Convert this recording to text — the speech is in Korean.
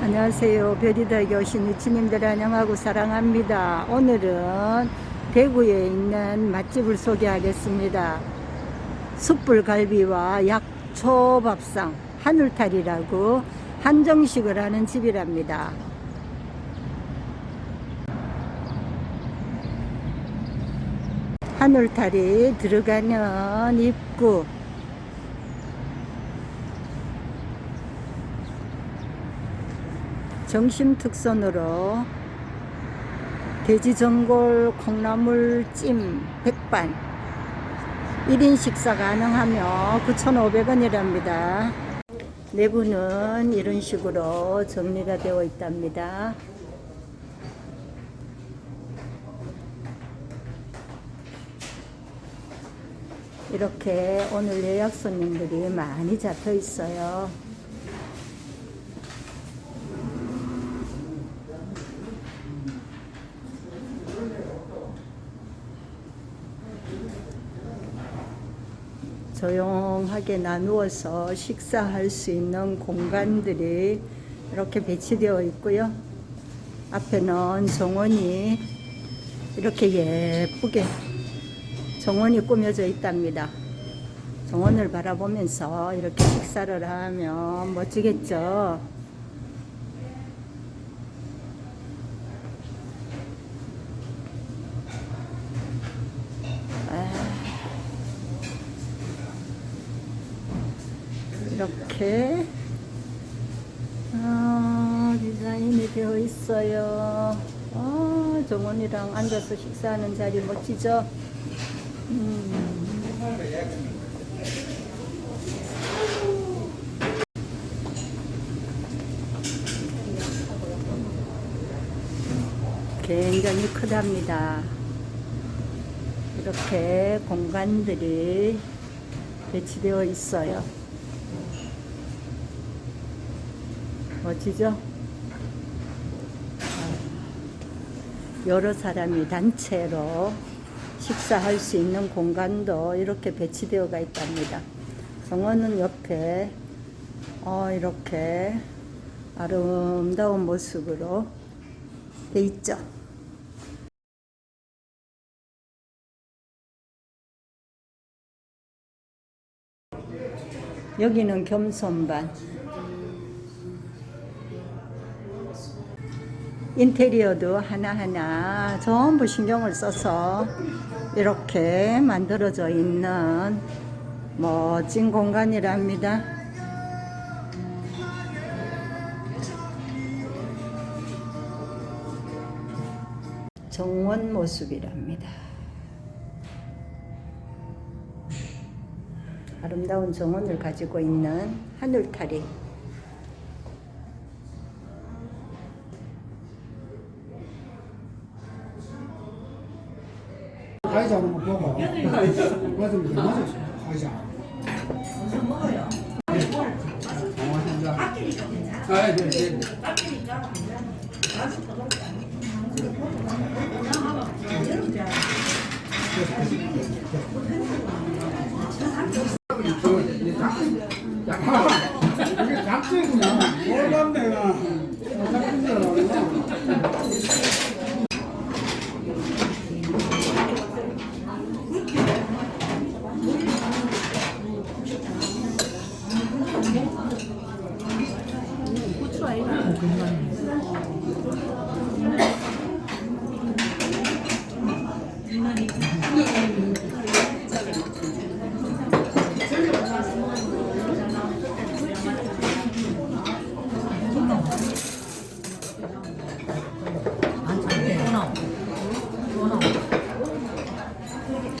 안녕하세요. 별이덕에 오신 유치님들 안녕하고 사랑합니다. 오늘은 대구에 있는 맛집을 소개하겠습니다. 숯불갈비와 약초밥상 하늘탈이라고 한정식을 하는 집이랍니다. 하늘탈이 들어가는 입구 정심특선으로 돼지전골 콩나물 찜 백반 1인 식사 가능하며 9,500원이랍니다. 내부는 이런 식으로 정리가 되어 있답니다. 이렇게 오늘 예약 손님들이 많이 잡혀 있어요. 조용하게 나누어서 식사할 수 있는 공간들이 이렇게 배치되어 있고요. 앞에는 정원이 이렇게 예쁘게 정원이 꾸며져 있답니다. 정원을 바라보면서 이렇게 식사를 하면 멋지겠죠. 이렇게 어, 디자인이 되어 있어요. 어, 정원이랑 앉아서 식사하는 자리 멋지죠? 음. 굉장히 크답니다. 이렇게 공간들이 배치되어 있어요. 멋지죠? 여러 사람이 단체로 식사할 수 있는 공간도 이렇게 배치되어가 있답니다. 정원은 옆에 어, 이렇게 아름다운 모습으로 돼 있죠. 여기는 겸손반. 인테리어도 하나하나 전부 신경을 써서 이렇게 만들어져 있는 멋진 공간이랍니다. 정원 모습이랍니다. 아름다운 정원을 가지고 있는 하늘타리 가위자 하는 거 보고 돼 맞았어 가위자. 아, 네, 네. 이게 작전이구나. 몰랐 내가. 작전 줄 알았 나?